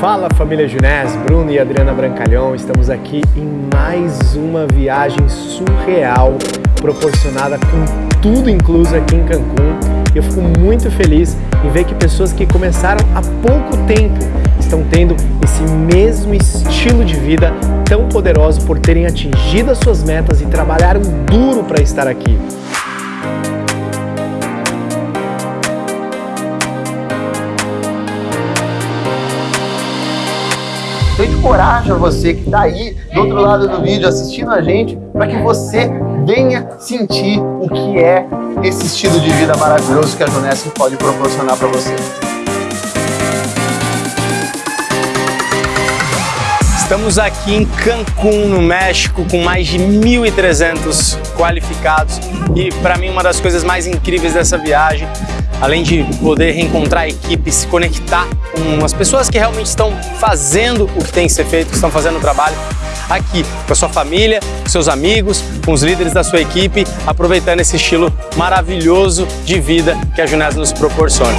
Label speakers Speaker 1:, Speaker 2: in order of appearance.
Speaker 1: Fala família Junés, Bruno e Adriana Brancalhão, estamos aqui em mais uma viagem surreal proporcionada com tudo incluso aqui em Cancún. Eu fico muito feliz em ver que pessoas que começaram há pouco tempo estão tendo esse mesmo estilo de vida tão poderoso por terem atingido as suas metas e trabalharam duro para estar aqui.
Speaker 2: Então encorajo a você que está aí do outro lado do vídeo assistindo a gente para que você venha sentir o que é esse estilo de vida maravilhoso que a Junesc pode proporcionar para você.
Speaker 3: Estamos aqui em Cancún, no México, com mais de 1.300 qualificados e para mim uma das coisas mais incríveis dessa viagem além de poder reencontrar a equipe, se conectar com as pessoas que realmente estão fazendo o que tem que ser feito, que estão fazendo o trabalho aqui, com a sua família, com seus amigos, com os líderes da sua equipe, aproveitando esse estilo maravilhoso de vida que a Junés nos proporciona.